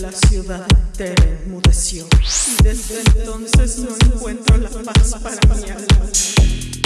La ciudad entera enmudeció y desde entonces no encuentro la paz para mi alma.